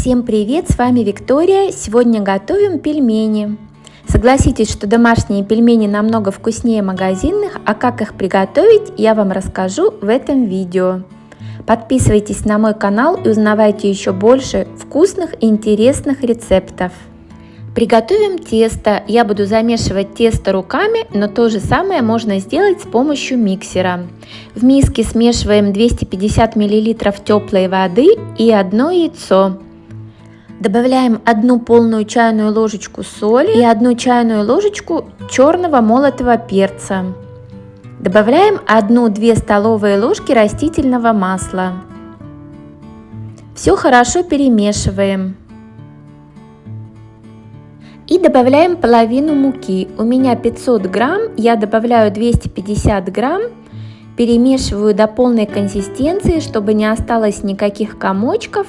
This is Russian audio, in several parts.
Всем привет, с вами Виктория. Сегодня готовим пельмени. Согласитесь, что домашние пельмени намного вкуснее магазинных, а как их приготовить, я вам расскажу в этом видео. Подписывайтесь на мой канал и узнавайте еще больше вкусных и интересных рецептов. Приготовим тесто. Я буду замешивать тесто руками, но то же самое можно сделать с помощью миксера. В миске смешиваем 250 мл теплой воды и одно яйцо. Добавляем одну полную чайную ложечку соли и одну чайную ложечку черного молотого перца. Добавляем 1-2 столовые ложки растительного масла. Все хорошо перемешиваем. И добавляем половину муки. У меня 500 грамм, я добавляю 250 грамм. Перемешиваю до полной консистенции, чтобы не осталось никаких комочков.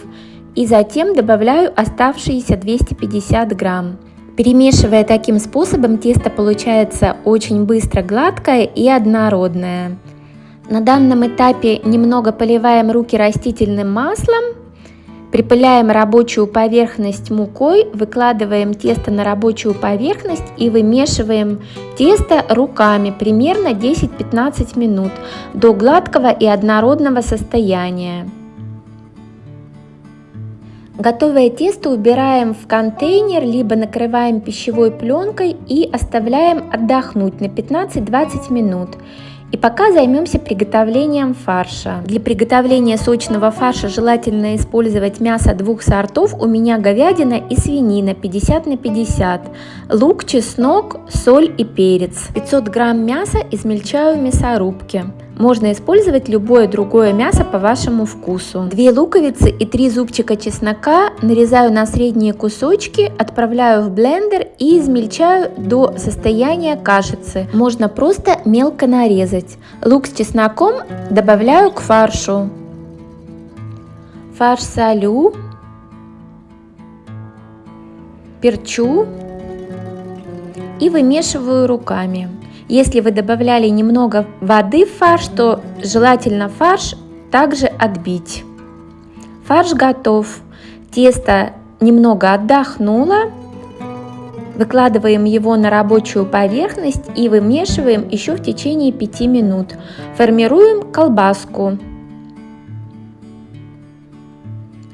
И затем добавляю оставшиеся 250 грамм. Перемешивая таким способом, тесто получается очень быстро гладкое и однородное. На данном этапе немного поливаем руки растительным маслом, припыляем рабочую поверхность мукой, выкладываем тесто на рабочую поверхность и вымешиваем тесто руками примерно 10-15 минут до гладкого и однородного состояния. Готовое тесто убираем в контейнер, либо накрываем пищевой пленкой и оставляем отдохнуть на 15-20 минут. И пока займемся приготовлением фарша. Для приготовления сочного фарша желательно использовать мясо двух сортов. У меня говядина и свинина 50 на 50. Лук, чеснок, соль и перец. 500 грамм мяса измельчаю в мясорубке. Можно использовать любое другое мясо по вашему вкусу. Две луковицы и три зубчика чеснока нарезаю на средние кусочки, отправляю в блендер и измельчаю до состояния кашицы. Можно просто мелко нарезать. Лук с чесноком добавляю к фаршу. Фарш солю, перчу и вымешиваю руками. Если вы добавляли немного воды в фарш, то желательно фарш также отбить. Фарш готов. Тесто немного отдохнуло. Выкладываем его на рабочую поверхность и вымешиваем еще в течение 5 минут. Формируем колбаску.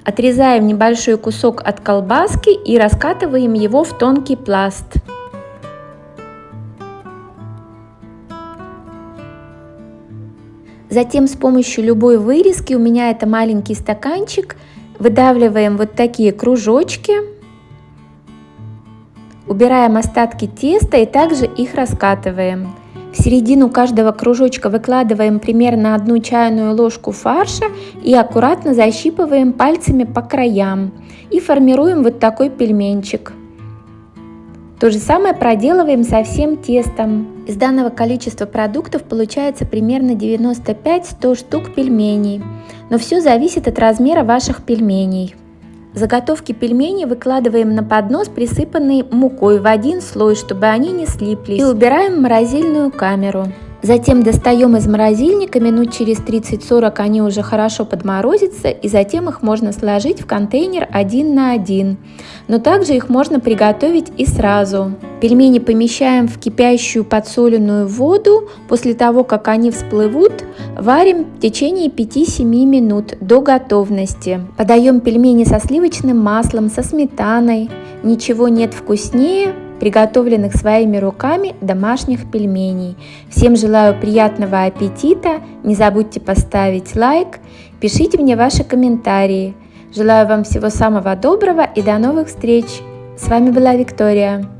Отрезаем небольшой кусок от колбаски и раскатываем его в тонкий пласт. Затем с помощью любой вырезки, у меня это маленький стаканчик, выдавливаем вот такие кружочки, убираем остатки теста и также их раскатываем. В середину каждого кружочка выкладываем примерно одну чайную ложку фарша и аккуратно защипываем пальцами по краям и формируем вот такой пельменчик. То же самое проделываем со всем тестом. Из данного количества продуктов получается примерно 95-100 штук пельменей, но все зависит от размера ваших пельменей. Заготовки пельменей выкладываем на поднос, присыпанный мукой в один слой, чтобы они не слиплись, и убираем в морозильную камеру. Затем достаем из морозильника, минут через 30-40 они уже хорошо подморозятся, и затем их можно сложить в контейнер один на один. Но также их можно приготовить и сразу. Пельмени помещаем в кипящую подсоленную воду. После того, как они всплывут, варим в течение 5-7 минут до готовности. Подаем пельмени со сливочным маслом, со сметаной. Ничего нет вкуснее приготовленных своими руками домашних пельменей. Всем желаю приятного аппетита, не забудьте поставить лайк, пишите мне ваши комментарии. Желаю вам всего самого доброго и до новых встреч! С вами была Виктория.